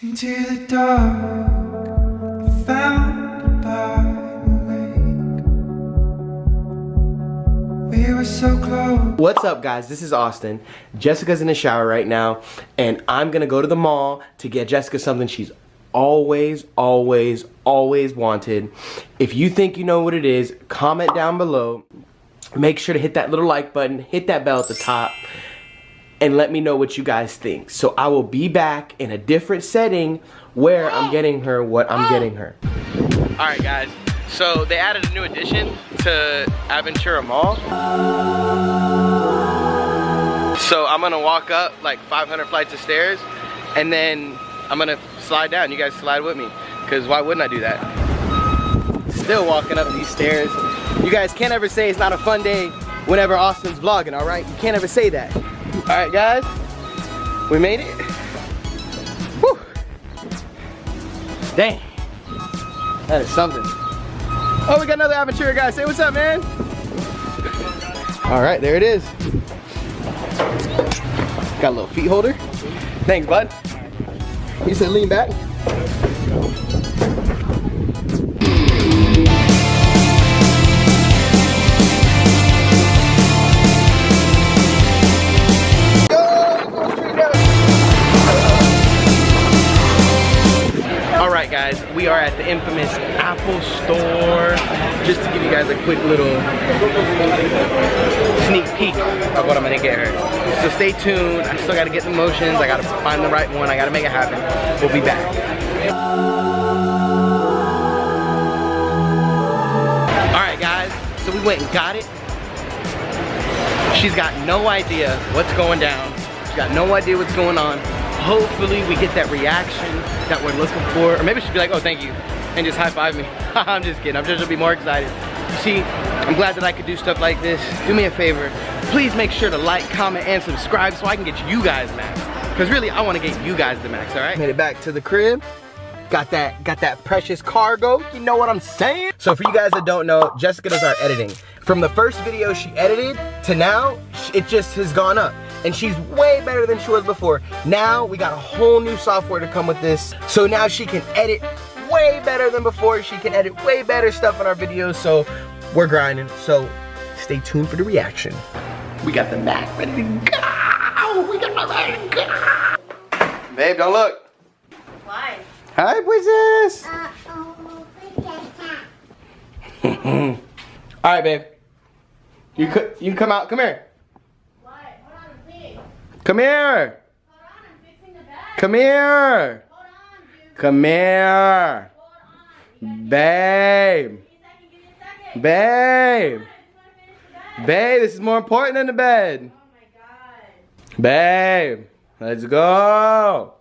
Into the dark, found by the lake. We were so close. What's up guys, this is Austin. Jessica's in the shower right now and I'm gonna go to the mall to get Jessica something she's always, always, always wanted. If you think you know what it is, comment down below. Make sure to hit that little like button, hit that bell at the top and let me know what you guys think. So I will be back in a different setting where I'm getting her what I'm getting her. All right guys, so they added a new addition to Aventura Mall. So I'm gonna walk up like 500 flights of stairs and then I'm gonna slide down. You guys slide with me because why wouldn't I do that? Still walking up these stairs. You guys can't ever say it's not a fun day whenever Austin's vlogging, all right? You can't ever say that. All right, guys, we made it. Whew. Dang, that is something. Oh, we got another Aventura guy. Say what's up, man. All right, there it is. Got a little feet holder. Thanks, bud. You said lean back. The infamous Apple Store. Just to give you guys a quick little sneak peek of what I'm gonna get her. So stay tuned. I still gotta get the motions. I gotta find the right one. I gotta make it happen. We'll be back. All right, guys. So we went and got it. She's got no idea what's going down. She's got no idea what's going on. Hopefully we get that reaction that we're looking for. Or maybe she'll be like, oh, thank you. And just high five me. I'm just kidding. I'm just gonna be more excited. You see, I'm glad that I could do stuff like this. Do me a favor. Please make sure to like, comment, and subscribe so I can get you guys max. Because really, I want to get you guys the max, all right? Made it back to the crib. Got that, got that precious cargo. You know what I'm saying? So for you guys that don't know, Jessica does our editing. From the first video she edited to now, it just has gone up. And she's way better than she was before. Now we got a whole new software to come with this. So now she can edit way better than before. She can edit way better stuff on our videos. So we're grinding. So stay tuned for the reaction. We got the Mac ready to go. We got my ready to go. Babe, don't look. Why? Hi, princess. Uh, oh, All right, babe. You could you come out. Come here. Why? Hold on, please. Come here. On, I'm fixing the bed. Come here. On. Come here. On. Babe. Give me a second, give me a second. Babe. I just want to finish the bed. Babe, this is more important than the bed. Oh. Babe. Let's go.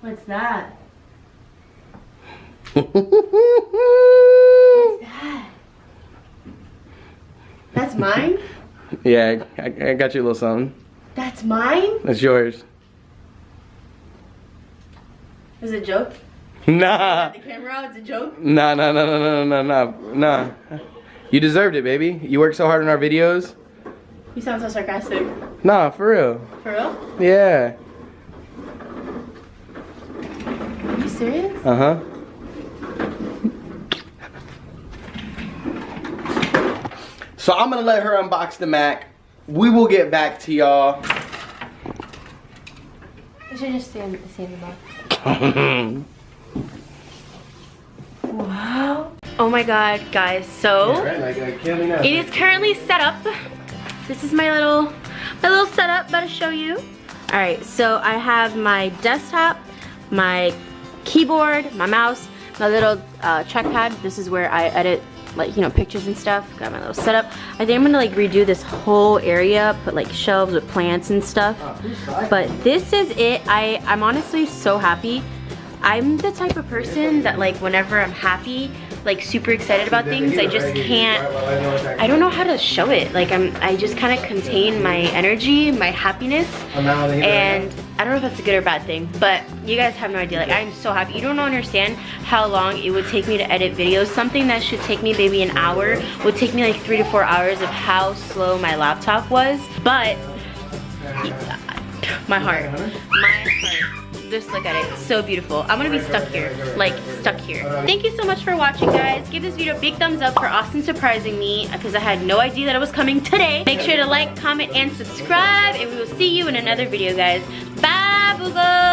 What's that? yeah, What's that? Mine? I, I got you a little something. That's mine? That's yours. Is it a joke? Nah. The camera out, it's a joke? Nah, nah, nah, nah, nah, nah, nah, nah. You deserved it, baby. You work so hard on our videos. You sound so sarcastic. Nah, for real. For real? Yeah. Are you serious? Uh So I'm gonna let her unbox the Mac. We will get back to y'all. I should just stay in, stay in the box. Wow. Oh my god, guys. So, it is currently set up. This is my little, my little setup that I show you. All right, so I have my desktop, my keyboard, my mouse, my little uh, trackpad. This is where I edit like, you know, pictures and stuff. Got my little setup. I think I'm gonna like redo this whole area, put like shelves with plants and stuff. But this is it. I, I'm honestly so happy. I'm the type of person that like whenever I'm happy, like super excited about things, I just can't, I don't know how to show it. Like I'm, I just kind of contain my energy, my happiness, and I don't know if that's a good or bad thing, but you guys have no idea. Like, I'm so happy. You don't understand how long it would take me to edit videos. Something that should take me maybe an hour would take me like three to four hours of how slow my laptop was. But, my heart, my heart just look at it. So beautiful. I'm gonna be stuck here. Like stuck here. Thank you so much for watching guys. Give this video a big thumbs up for austin surprising me because i had no idea that it was coming today. Make sure to like comment and subscribe and we will see you in another video guys. Bye boogles